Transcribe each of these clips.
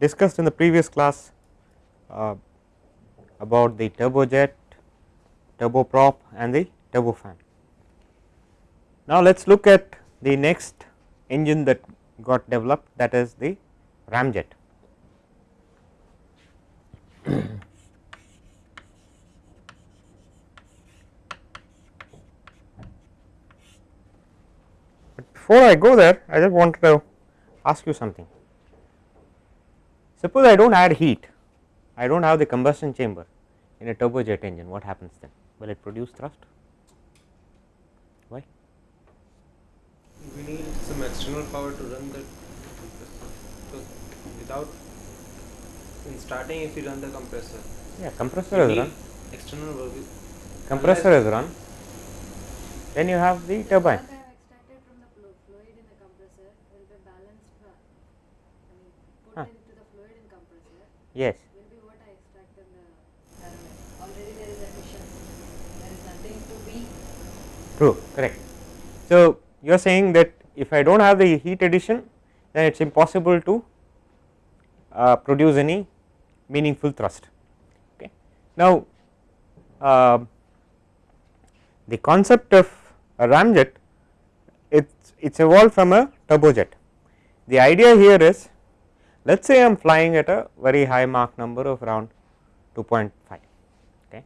discussed in the previous class uh, about the turbojet, turboprop and the turbofan. Now, let us look at the next engine that got developed that is the ramjet. before I go there I just wanted to ask you something. Suppose I do not add heat, I do not have the combustion chamber in a turbojet engine what happens then? Will it produce thrust? Why? We need some external power to run the because without in starting if you run the compressor. Yeah compressor is run. external work. Compressor is run. Then you have the turbine What I have extracted from the flu- fluid in the compressor will be balanced, uh, I mean, put Huh. into the fluid in compressor yes will be what I extract in the turbine. Already there is efficiency, there is nothing to be. true correct. So, you are saying that if I do not have the heat addition then it is impossible to uh, produce any meaningful thrust. Okay. Now, uh, the concept of a ramjet it's it's evolved from a turbojet. The idea here is let us say I am flying at a very high Mach number of around 2.5 okay?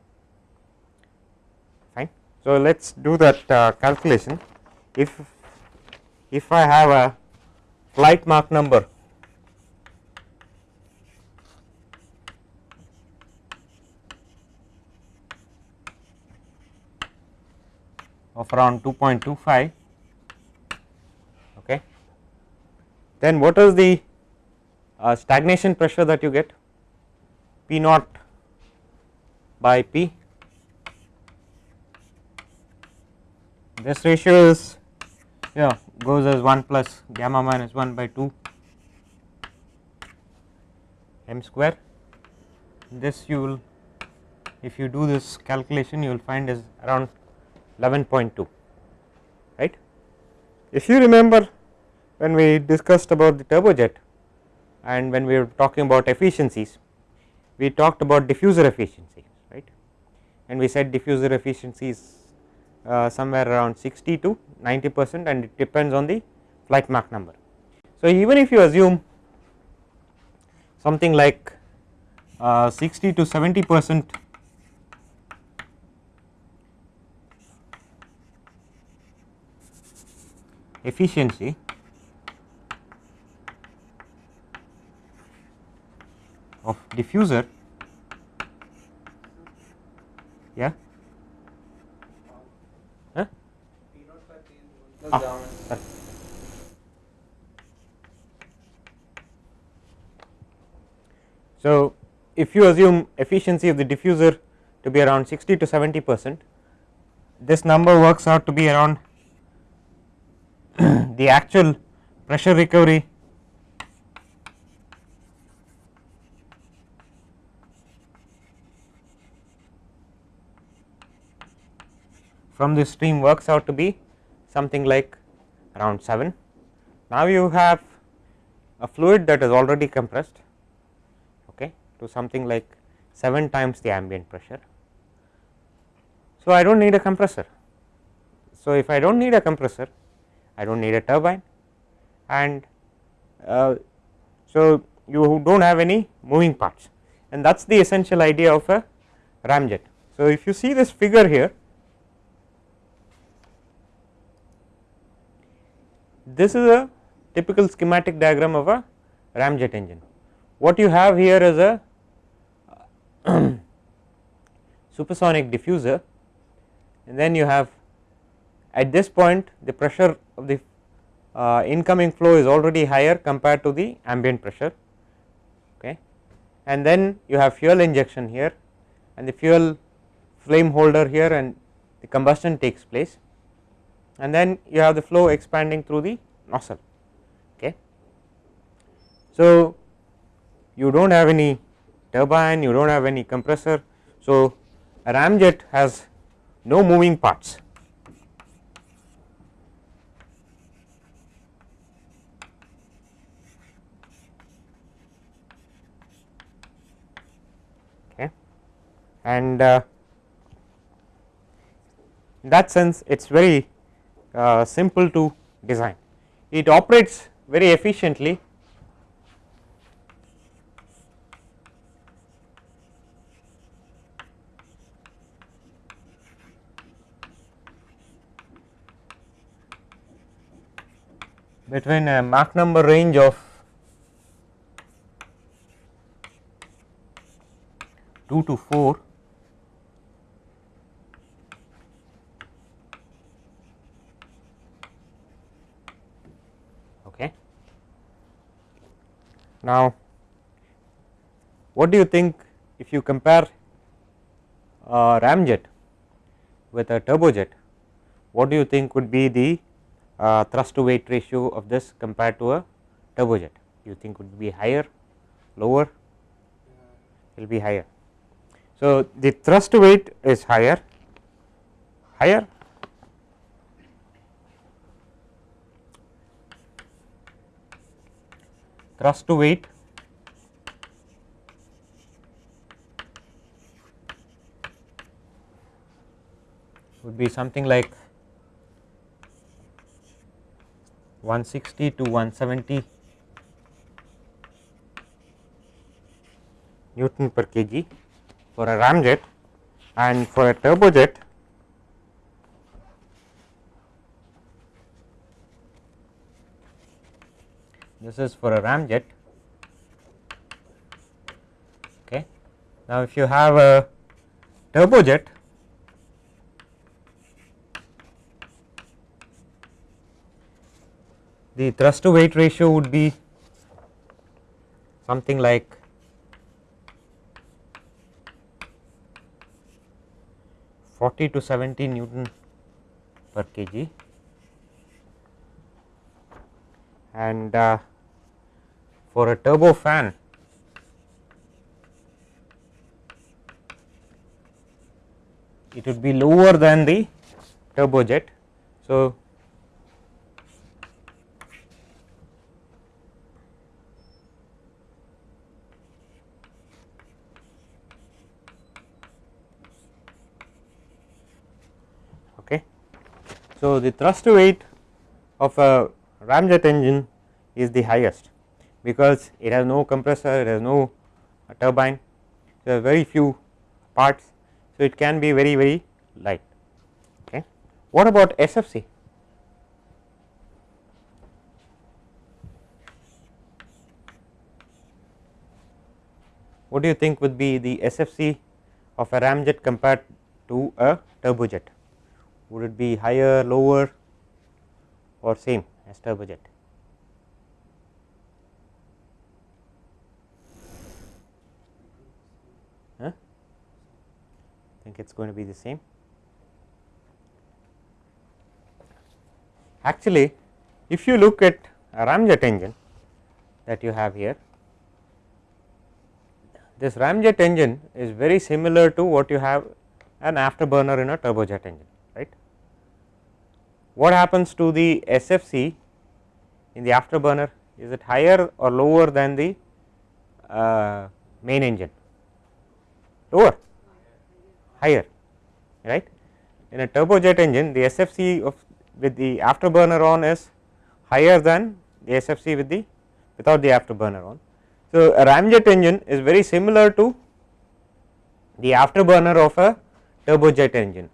Fine. So, let us do that uh, calculation. If if I have a flight Mach number of around 2.25 okay? Then what is the uh, stagnation pressure that you get p naught by p this ratio is yeah goes as 1 plus gamma minus 1 by 2 m square this you will if you do this calculation you will find is around 11.2 right. If you remember when we discussed about the turbojet and when we were talking about efficiencies we talked about diffuser efficiency right and we said diffuser efficiency is uh, somewhere around 60 to 90 percent and it depends on the flight Mach number. So, even if you assume something like uh, 60 to 70 percent efficiency of diffuser yeah huh? Ah, sorry. So, if you assume efficiency of the diffuser to be around 60 to 70 percent this number works out to be around the actual pressure recovery from this stream works out to be something like around 7. Now, you have a fluid that is already compressed okay, to something like 7 times the ambient pressure. So, I do not need a compressor. So, if I do not need a compressor I do not need a turbine and uh, so you do not have any moving parts and that is the essential idea of a ramjet. So, if you see this figure here this is a typical schematic diagram of a ramjet engine. What you have here is a supersonic diffuser and then you have at this point the pressure of the uh, incoming flow is already higher compared to the ambient pressure okay and then you have fuel injection here and the fuel flame holder here and the combustion takes place and then you have the flow expanding through the nozzle okay. So you do not have any turbine you do not have any compressor. So a ramjet has no moving parts. Okay? And uh, in that sense it is very uh, simple to design. It operates very efficiently between a Mach number range of 2 to 4 okay now what do you think if you compare a ramjet with a turbojet? What do you think would be the uh, thrust to weight ratio of this compared to a turbojet? You think would be higher lower? It will be higher. So the thrust to weight is higher. Higher thrust to weight. Would be something like 160 to 170 Newton per kg for a ramjet and for a turbojet this is for a ramjet okay. Now if you have a turbojet the thrust to weight ratio would be something like forty to seventy Newton per kg. And uh, for a turbofan it would be lower than the turbojet. So, okay. So, the thrust to weight of a ramjet engine is the highest because it has no compressor, it has no uh, turbine, there are very few parts. So, it can be very very light. Okay. What about SFC? What do you think would be the SFC of a ramjet compared to a turbojet? Would it be higher, lower or same as turbojet? Think it is going to be the same. Actually, if you look at a ramjet engine that you have here, this ramjet engine is very similar to what you have an afterburner in a turbojet engine right. What happens to the SFC in the afterburner is it higher or lower than the uh, main engine lower higher right in a turbojet engine the SFC of with the afterburner on is higher than the SFC with the without the afterburner on. So, a ramjet engine is very similar to the afterburner of a turbojet engine.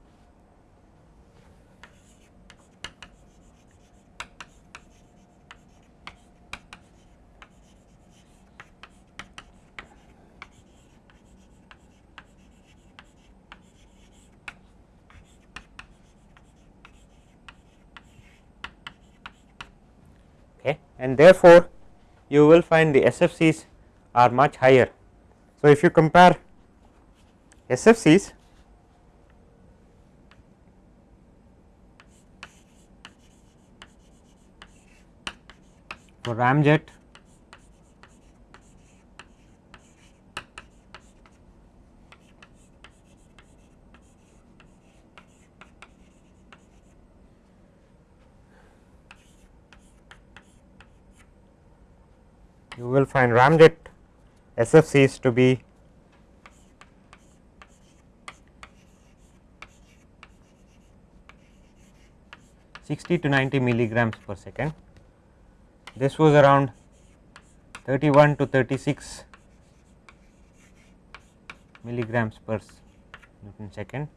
Okay. And therefore, you will find the SFCs are much higher. So, if you compare SFCs for ramjet will find ramjet SFCs to be sixty to ninety milligrams per second. This was around thirty one to thirty six milligrams per Newton second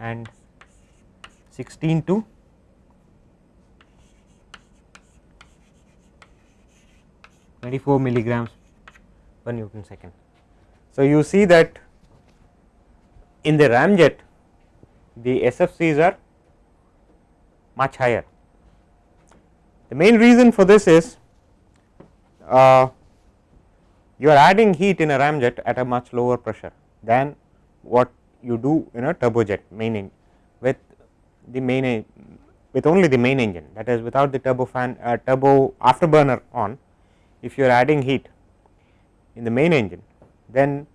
and 16 to 24 milligrams per Newton second. So, you see that in the ramjet the SFCs are much higher. The main reason for this is uh, you are adding heat in a ramjet at a much lower pressure than what you do in a turbojet main with the main with only the main engine that is without the turbo fan uh, turbo afterburner on if you are adding heat in the main engine then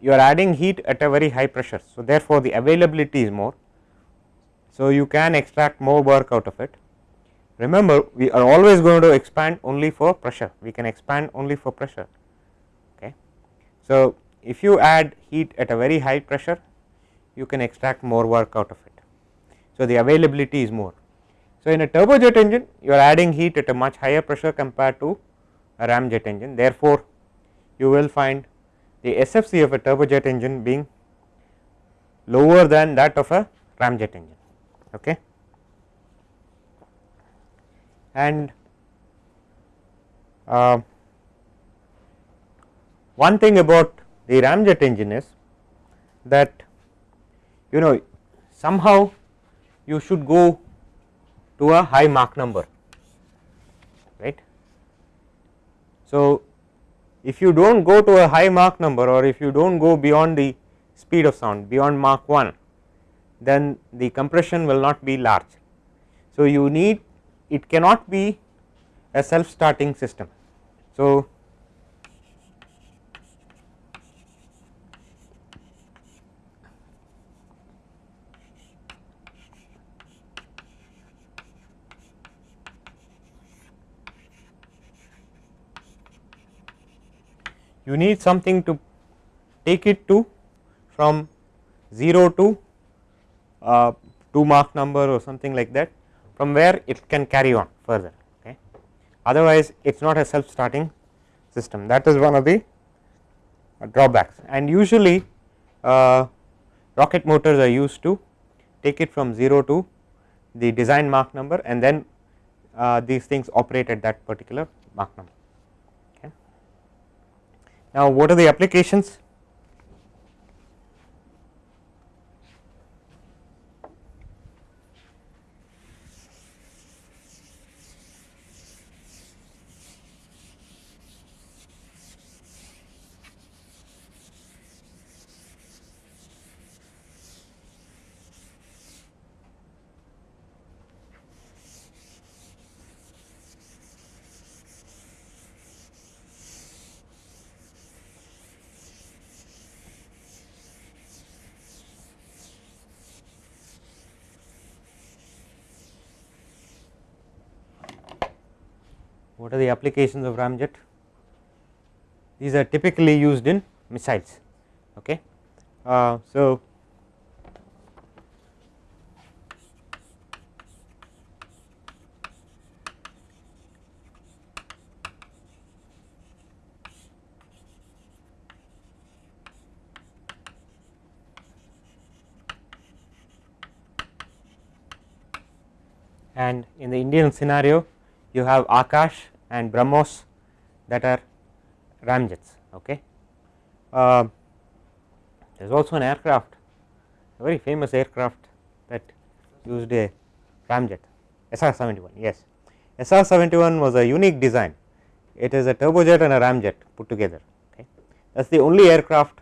you are adding heat at a very high pressure. So, therefore, the availability is more. So, you can extract more work out of it. Remember we are always going to expand only for pressure, we can expand only for pressure. Okay. So, if you add heat at a very high pressure you can extract more work out of it. So, the availability is more. So, in a turbojet engine you are adding heat at a much higher pressure compared to a ramjet engine therefore, you will find the SFC of a turbojet engine being lower than that of a ramjet engine. Okay. And uh, one thing about the ramjet engine is that you know somehow you should go to a high Mach number right. So, if you do not go to a high Mach number or if you do not go beyond the speed of sound beyond Mach 1 then the compression will not be large. So, you need it cannot be a self starting system. So, you need something to take it to from 0 to uh, 2 Mach number or something like that from where it can carry on further okay. Otherwise, it is not a self starting system that is one of the uh, drawbacks and usually uh, rocket motors are used to take it from 0 to the design Mach number and then uh, these things operate at that particular Mach number. Now, what are the applications? What are the applications of ramjet? These are typically used in missiles. Okay. Uh, so, and in the Indian scenario you have Akash and BrahMos that are ramjets. Okay. Uh, there is also an aircraft, a very famous aircraft that used a ramjet SR 71. Yes, SR 71 was a unique design. It is a turbojet and a ramjet put together. Okay. That is the only aircraft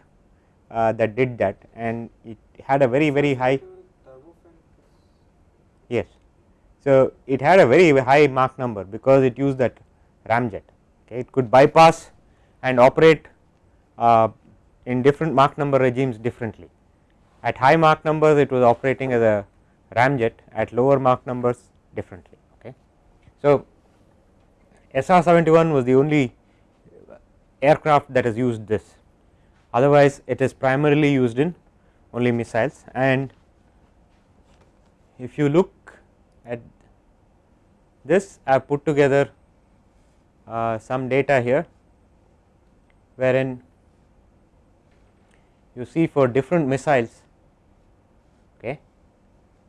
uh, that did that and it had a very very high. Yes. So, it had a very high Mach number because it used that ramjet okay. it could bypass and operate uh, in different Mach number regimes differently. At high Mach numbers it was operating as a ramjet at lower Mach numbers differently. Okay. So, SR 71 was the only aircraft that has used this otherwise it is primarily used in only missiles and if you look at this I have put together uh, some data here wherein you see for different missiles okay,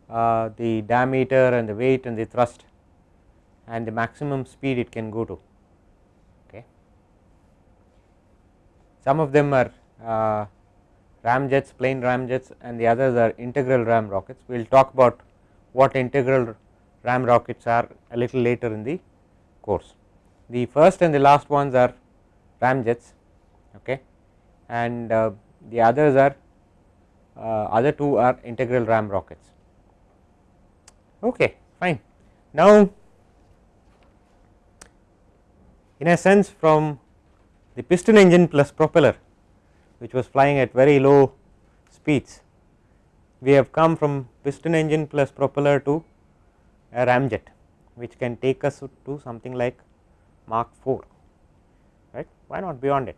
uh, the diameter and the weight and the thrust and the maximum speed it can go to. Okay. Some of them are uh, ramjets, plain ramjets and the others are integral ram rockets. We will talk about what integral ram rockets are a little later in the course. The first and the last ones are ramjets okay, and uh, the others are uh, other two are integral ram rockets. Okay, fine. Now, in a sense from the piston engine plus propeller which was flying at very low speeds, we have come from piston engine plus propeller to a ramjet which can take us to something like Mach 4 right? Why not beyond it?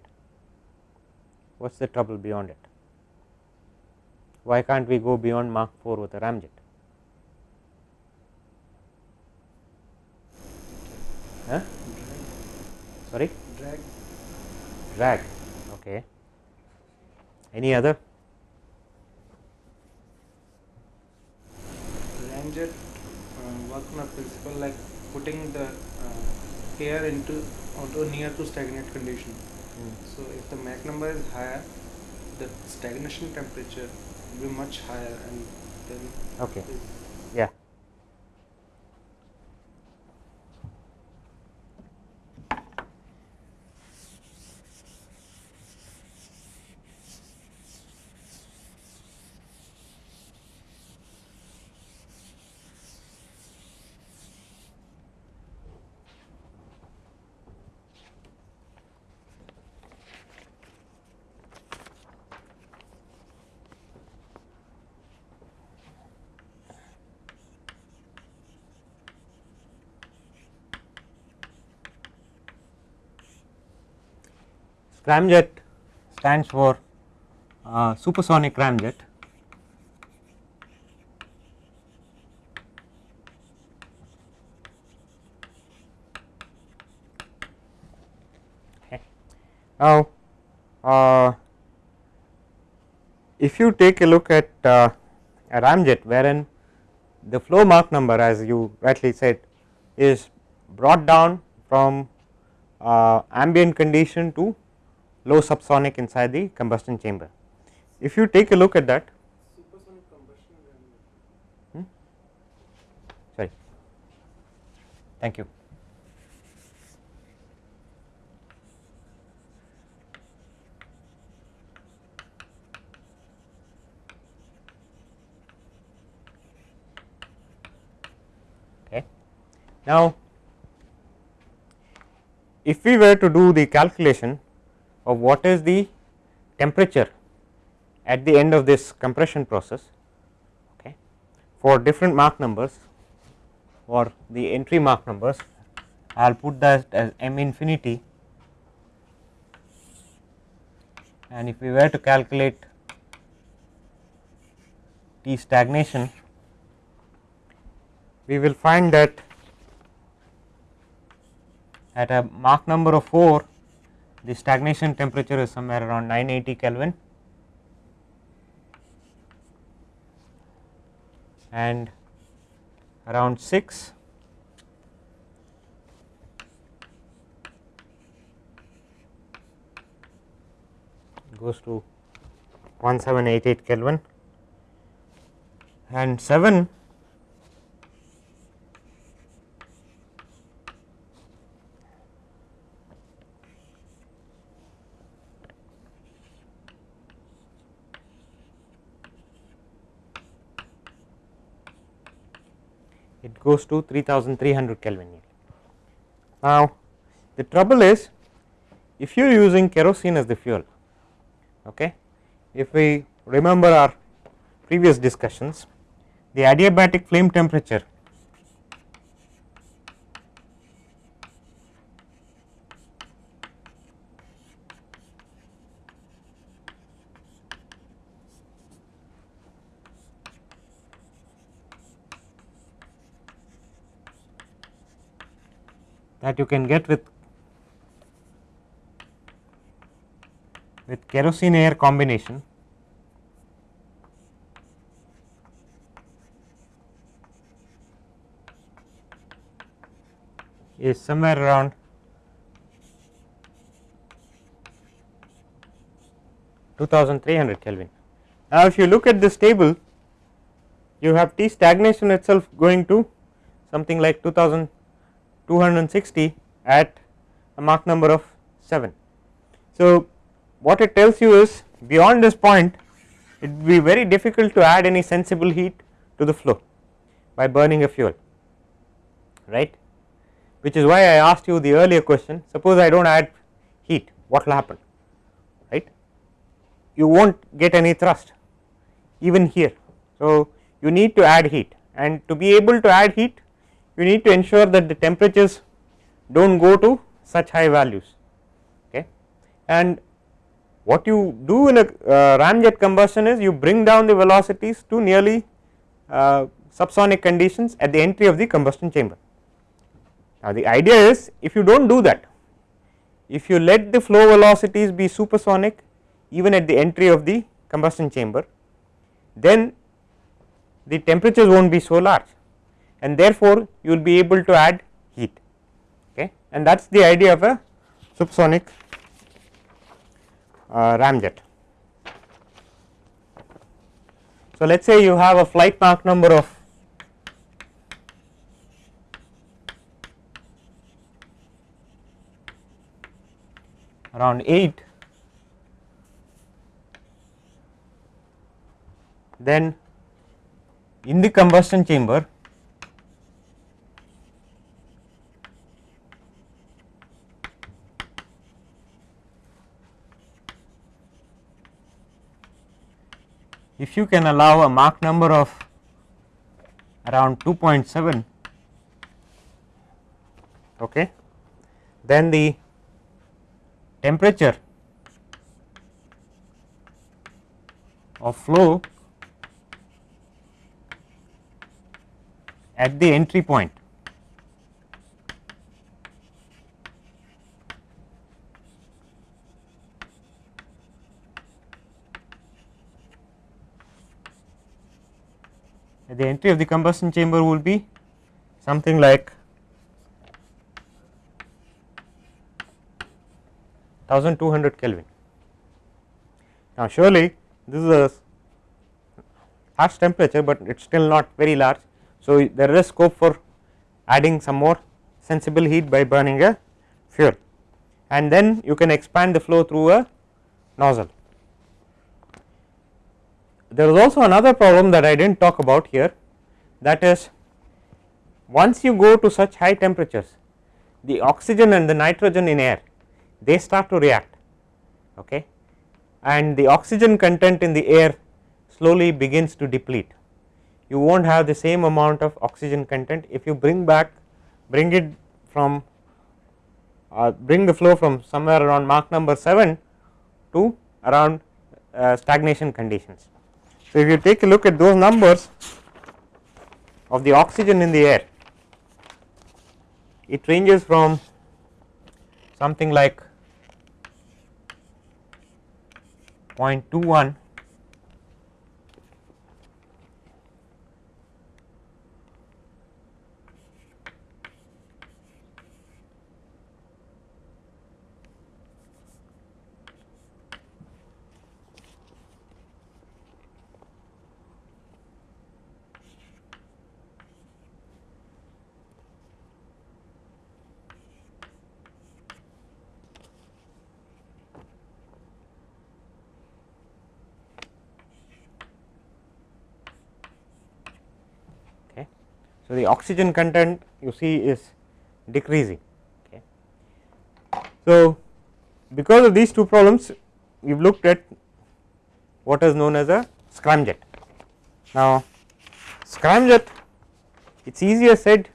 What is the trouble beyond it? Why can't we go beyond Mach 4 with a ramjet? Huh? sorry? Drag. drag okay. Any other? Ramjet work on a principle like putting the uh, air into onto near to stagnant condition. So if the Mach number is higher, the stagnation temperature will be much higher and then okay is- yeah Scramjet stands for uh, supersonic ramjet. Okay. Now, uh, if you take a look at uh, a ramjet wherein the flow Mach number as you rightly said is brought down from uh, ambient condition to low subsonic inside the combustion chamber. If you take a look at that, supersonic combustion Ramjet. Hmm? sorry, thank you. Okay. Now, if we were to do the calculation of what is the temperature at the end of this compression process okay, for different Mach numbers or the entry Mach numbers, I will put that as m infinity. And if we were to calculate T stagnation, we will find that at a Mach number of 4 the stagnation temperature is somewhere around 980 Kelvin. And around 6 goes to 1788 Kelvin. And 7 goes to 3300 Kelvin. Now, the trouble is if you are using kerosene as the fuel, okay, if we remember our previous discussions, the adiabatic flame temperature you can get with with kerosene air combination is somewhere around 2300 Kelvin. Now, if you look at this table you have T stagnation itself going to something like 2260 at a Mach number of 7. So, what it tells you is beyond this point it will be very difficult to add any sensible heat to the flow by burning a fuel right which is why I asked you the earlier question suppose I do not add heat what will happen right you will not get any thrust even here. So, you need to add heat and to be able to add heat you need to ensure that the temperatures do not go to such high values okay and what you do in a uh, ramjet combustion is you bring down the velocities to nearly uh, subsonic conditions at the entry of the combustion chamber. Now, the idea is if you do not do that if you let the flow velocities be supersonic even at the entry of the combustion chamber then the temperatures will not be so large and therefore, you will be able to add heat okay and that is the idea of a subsonic uh, ramjet. So, let us say you have a flight Mach number of around 8 then in the combustion chamber if you can allow a Mach number of around 2.7 okay then the temperature of flow at the entry point the entry of the combustion chamber will be something like 1200 Kelvin. Now, surely this is a harsh temperature, but it is still not very large. So, there is scope for adding some more sensible heat by burning a fuel and then you can expand the flow through a nozzle. There is also another problem that I did not talk about here that is once you go to such high temperatures the oxygen and the nitrogen in air they start to react okay and the oxygen content in the air slowly begins to deplete. You not have the same amount of oxygen content if you bring back bring it from uh, bring the flow from somewhere around Mach number 7 to around uh, stagnation conditions. So, if you take a look at those numbers of the oxygen in the air, it ranges from something like 0.21 So, the oxygen content you see is decreasing. Okay. So, because of these two problems we have looked at what is known as a scramjet. Now, scramjet it is easier said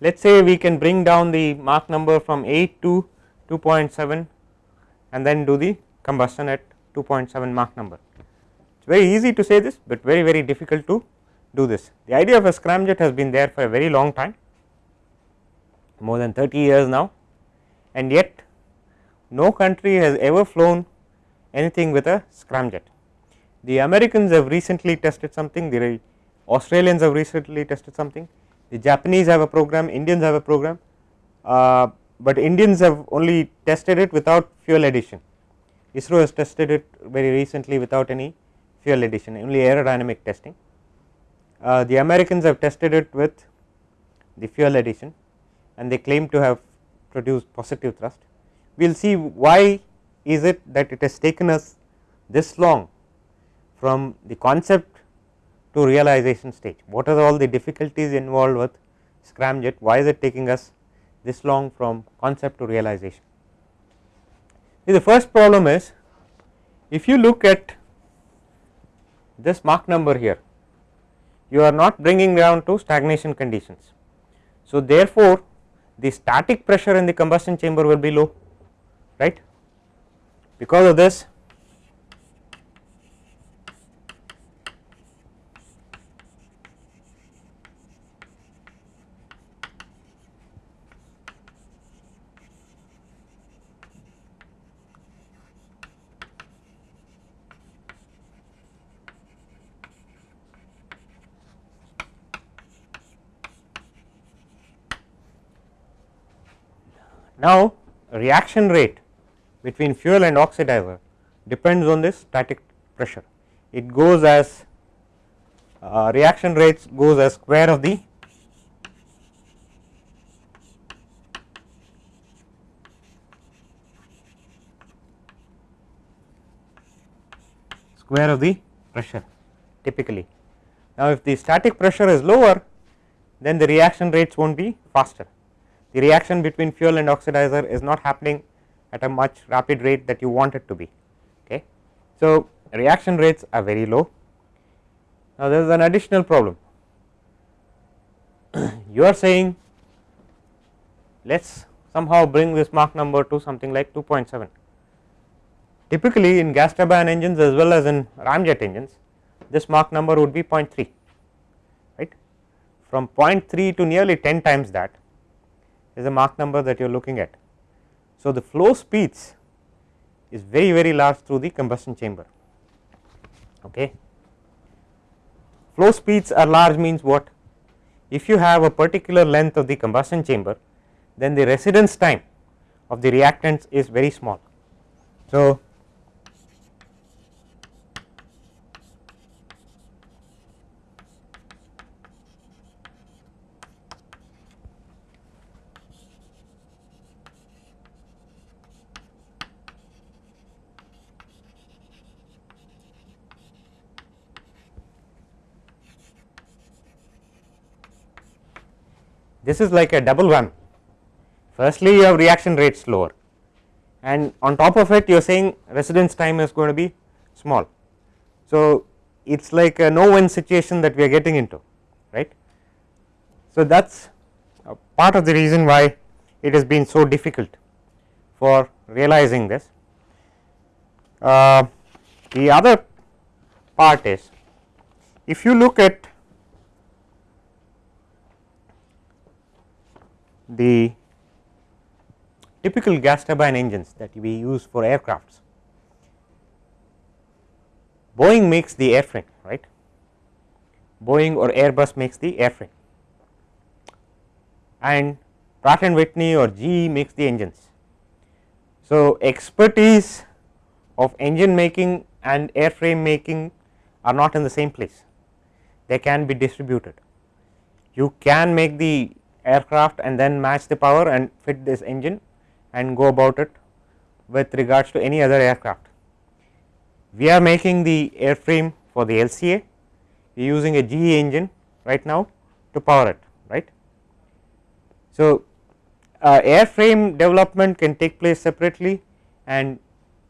let us say we can bring down the Mach number from 8 to 2.7 and then do the combustion at 2.7 Mach number. It is very easy to say this, but very very difficult to do this. The idea of a scramjet has been there for a very long time more than 30 years now and yet no country has ever flown anything with a scramjet. The Americans have recently tested something, the Australians have recently tested something, the Japanese have a program, Indians have a program, uh, but Indians have only tested it without fuel addition. ISRO has tested it very recently without any fuel addition, only aerodynamic testing. Uh, the Americans have tested it with the fuel addition and they claim to have produced positive thrust. We will see why is it that it has taken us this long from the concept to realization stage. What are all the difficulties involved with scramjet? Why is it taking us this long from concept to realization? The first problem is if you look at this Mach number here, you are not bringing down to stagnation conditions. So, therefore, the static pressure in the combustion chamber will be low right because of this Now, reaction rate between fuel and oxidizer depends on this static pressure. It goes as uh, reaction rates goes as square of the square of the pressure typically. Now, if the static pressure is lower then the reaction rates will not be faster the reaction between fuel and oxidizer is not happening at a much rapid rate that you want it to be. Okay. So, reaction rates are very low. Now, there is an additional problem. you are saying let us somehow bring this Mach number to something like 2.7. Typically, in gas turbine engines as well as in ramjet engines, this Mach number would be 0.3, right. From 0.3 to nearly 10 times that is a Mach number that you are looking at. So, the flow speeds is very very large through the combustion chamber. Okay. Flow speeds are large means what? If you have a particular length of the combustion chamber, then the residence time of the reactants is very small. So, this is like a double one. Firstly, you have reaction rate slower and on top of it you are saying residence time is going to be small. So, it is like a no win situation that we are getting into right. So, that is part of the reason why it has been so difficult for realizing this. Uh, the other part is if you look at the typical gas turbine engines that we use for aircrafts. Boeing makes the airframe right, Boeing or Airbus makes the airframe and Pratt and Whitney or GE makes the engines. So, expertise of engine making and airframe making are not in the same place, they can be distributed. You can make the aircraft and then match the power and fit this engine and go about it with regards to any other aircraft. We are making the airframe for the LCA, we are using a GE engine right now to power it right. So, uh, airframe development can take place separately and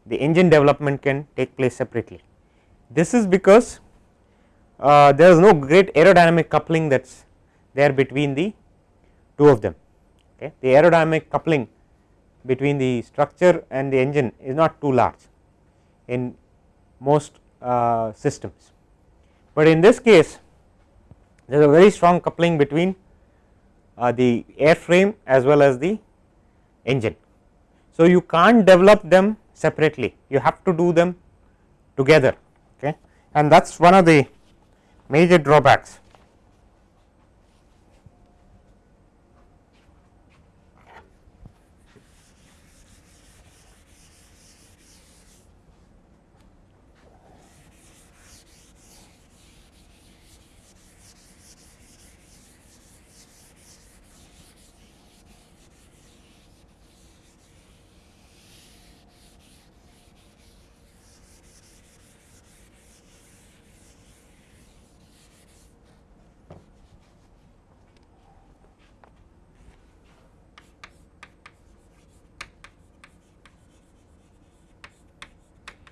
the engine development can take place separately. This is because uh, there is no great aerodynamic coupling that is there between the two of them. Okay. The aerodynamic coupling between the structure and the engine is not too large in most uh, systems, but in this case there is a very strong coupling between uh, the airframe as well as the engine. So, you can't develop them separately you have to do them together okay and that is one of the major drawbacks.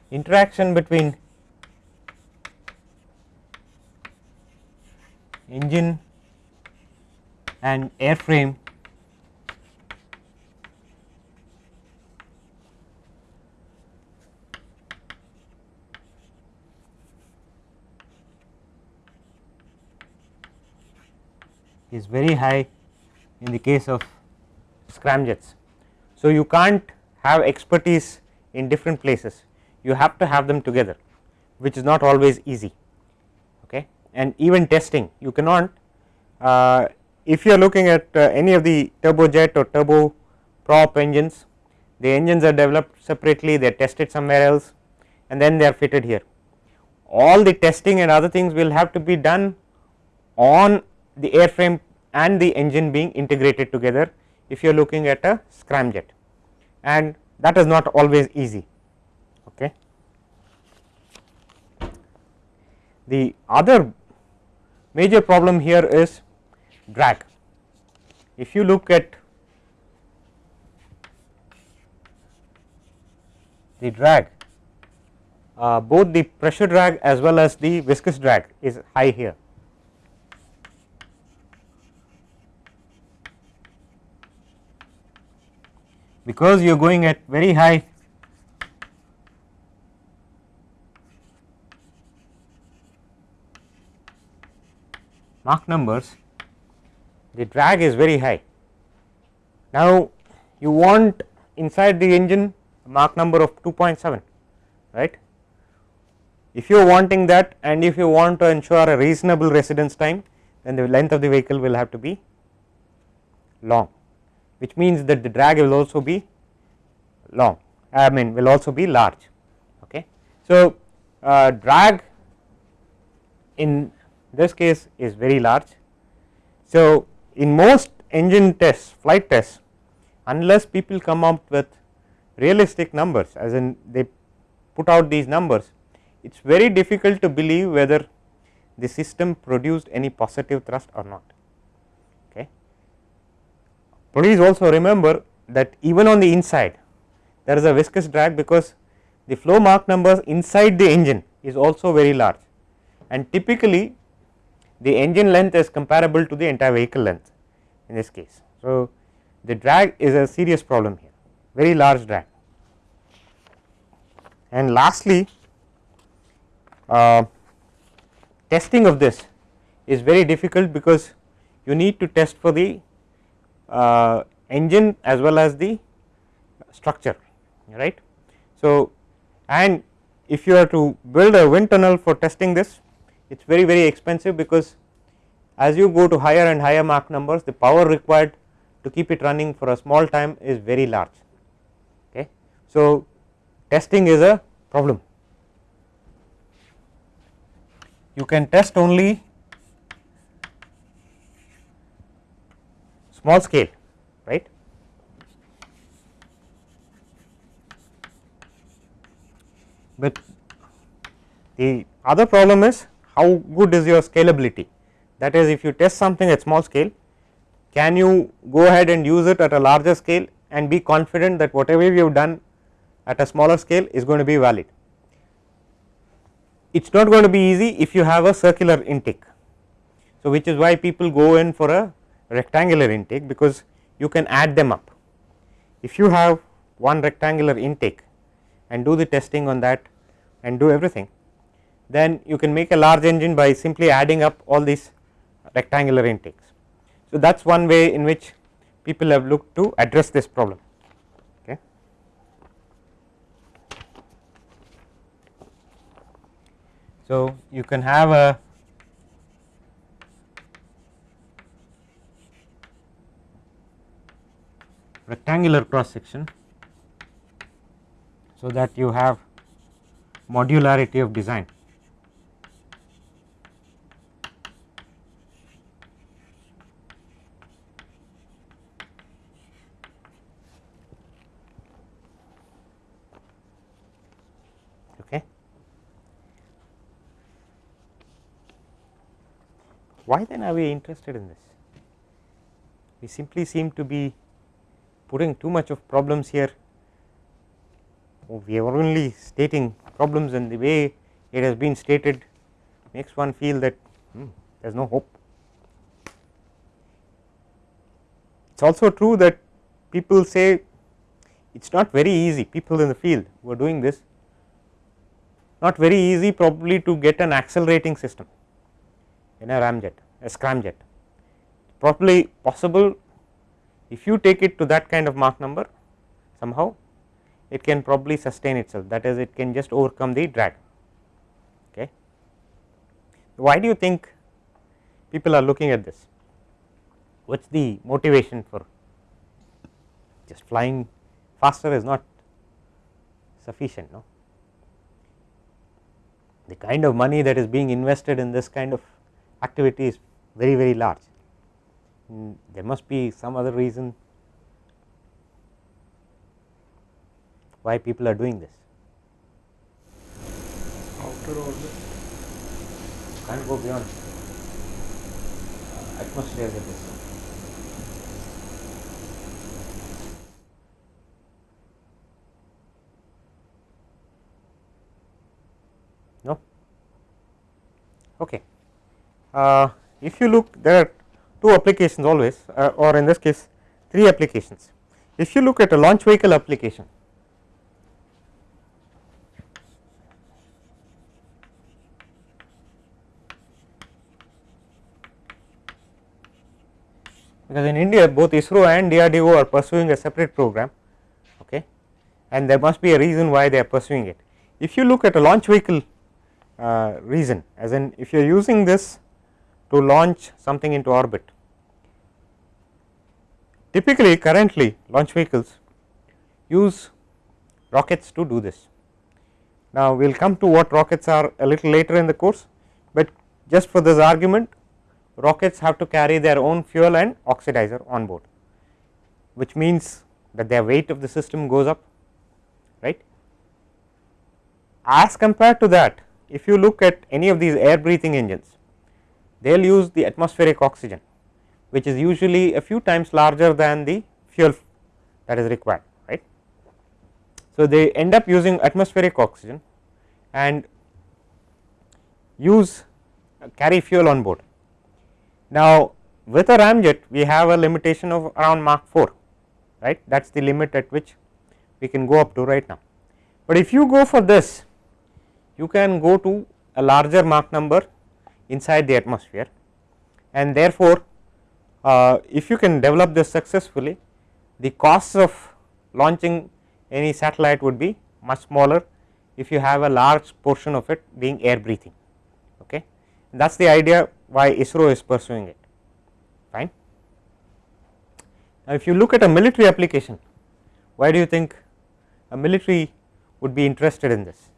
Interaction between engine and airframe is very high in the case of scramjets. So, you can't have expertise in different places you have to have them together which is not always easy okay? And even testing you cannot uh, if you are looking at uh, any of the turbojet or turbo prop engines the engines are developed separately they are tested somewhere else and then they are fitted here. All the testing and other things will have to be done on the airframe and the engine being integrated together if you are looking at a scramjet. And that is not always easy Okay. The other major problem here is drag. If you look at the drag, uh, both the pressure drag as well as the viscous drag is high here. Because you are going at very high Mach numbers the drag is very high. Now, you want inside the engine Mach number of 2.7 right. If you are wanting that and if you want to ensure a reasonable residence time then the length of the vehicle will have to be long which means that the drag will also be long I mean will also be large okay. So, uh, drag in this case is very large. So, in most engine tests flight tests unless people come up with realistic numbers as in they put out these numbers it is very difficult to believe whether the system produced any positive thrust or not. Okay. Please also remember that even on the inside there is a viscous drag because the flow Mach numbers inside the engine is also very large and typically the engine length is comparable to the entire vehicle length in this case. So, the drag is a serious problem here very large drag and lastly uh, testing of this is very difficult because you need to test for the uh, engine as well as the structure right. So, and if you are to build a wind tunnel for testing this it is very very expensive because as you go to higher and higher Mach numbers the power required to keep it running for a small time is very large. Okay. So, testing is a problem. You can test only small scale right. But the other problem is how good is your scalability that is if you test something at small scale can you go ahead and use it at a larger scale and be confident that whatever you have done at a smaller scale is going to be valid. It is not going to be easy if you have a circular intake. So, which is why people go in for a rectangular intake because you can add them up. If you have one rectangular intake and do the testing on that and do everything then you can make a large engine by simply adding up all these rectangular intakes. So, that is one way in which people have looked to address this problem. So, you can have a rectangular cross section. So, that you have modularity of design. Okay. Why then are we interested in this? We simply seem to be putting too much of problems here. We are only stating problems and the way it has been stated makes one feel that hmm, there is no hope. It is also true that people say it is not very easy people in the field who are doing this not very easy probably to get an accelerating system in a ramjet a scramjet probably possible if you take it to that kind of Mach number somehow it can probably sustain itself that is it can just overcome the drag. Okay. Why do you think people are looking at this? What is the motivation for just flying faster is not sufficient no. The kind of money that is being invested in this kind of activity is very very large Mm, there must be some other reason why people are doing this. Outer orbit. Can't go beyond uh, atmosphere at this. No. Okay. Uh, if you look there are two applications always uh, or in this case three applications. If you look at a launch vehicle application because in India both ISRO and DRDO are pursuing a separate program okay and there must be a reason why they are pursuing it. If you look at a launch vehicle uh, reason as in if you are using this to launch something into orbit. Typically currently launch vehicles use rockets to do this. Now, we will come to what rockets are a little later in the course, but just for this argument rockets have to carry their own fuel and oxidizer on board, which means that their weight of the system goes up right. As compared to that if you look at any of these air breathing engines they will use the atmospheric oxygen which is usually a few times larger than the fuel that is required right. So, they end up using atmospheric oxygen and use uh, carry fuel on board. Now, with a ramjet we have a limitation of around Mach 4 right that is the limit at which we can go up to right now. But if you go for this you can go to a larger Mach number inside the atmosphere. And therefore, uh, if you can develop this successfully the costs of launching any satellite would be much smaller if you have a large portion of it being air breathing okay? That is the idea why ISRO is pursuing it fine. Now, if you look at a military application why do you think a military would be interested in this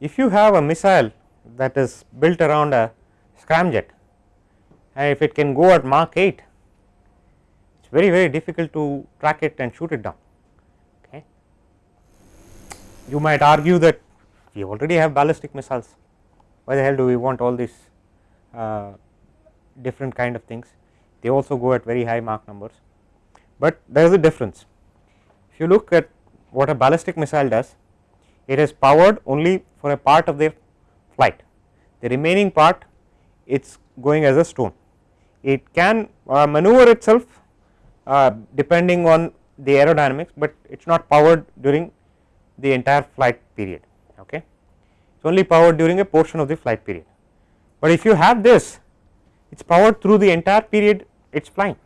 if you have a missile that is built around a scramjet and if it can go at Mach 8 it is very very difficult to track it and shoot it down okay. You might argue that we already have ballistic missiles. Why the hell do we want all these uh, different kind of things? They also go at very high Mach numbers, but there is a difference. If you look at what a ballistic missile does it is powered only for a part of the flight the remaining part it is going as a stone. It can uh, maneuver itself uh, depending on the aerodynamics, but it is not powered during the entire flight period okay. It is only powered during a portion of the flight period, but if you have this it is powered through the entire period it is flying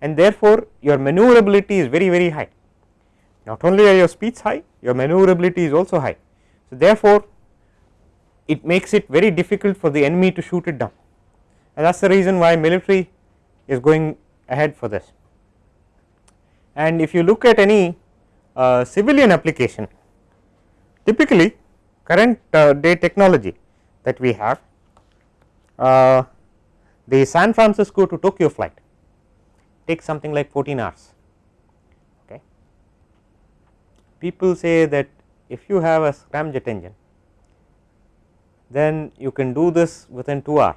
and therefore, your maneuverability is very very high not only are your speeds high your maneuverability is also high. So, therefore, it makes it very difficult for the enemy to shoot it down and that is the reason why military is going ahead for this. And if you look at any uh, civilian application typically current uh, day technology that we have uh, the San Francisco to Tokyo flight takes something like 14 hours. Okay. People say that if you have a scramjet engine then you can do this within 2 hours.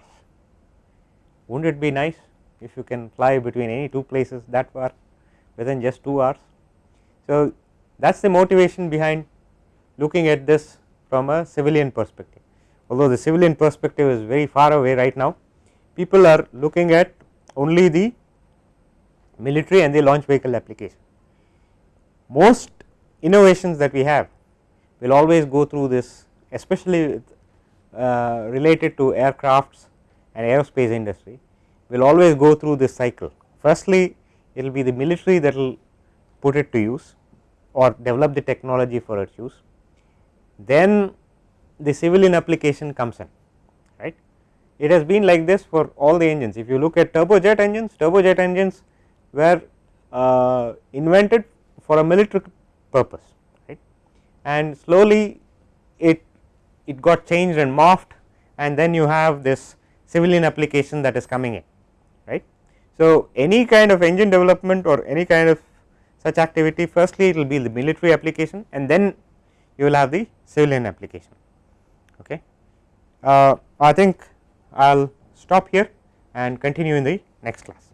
Would not it be nice if you can fly between any two places that far within just 2 hours. So, that is the motivation behind looking at this from a civilian perspective. Although the civilian perspective is very far away right now, people are looking at only the military and the launch vehicle application. Most innovations that we have will always go through this especially uh, related to aircrafts and aerospace industry will always go through this cycle. Firstly, it will be the military that will put it to use or develop the technology for its use. Then the civilian application comes in right. It has been like this for all the engines. If you look at turbojet engines, turbojet engines were uh, invented for a military purpose right and slowly it it got changed and morphed and then you have this civilian application that is coming in right. So, any kind of engine development or any kind of such activity firstly it will be the military application and then you will have the civilian application. Okay. Uh, I think I will stop here and continue in the next class.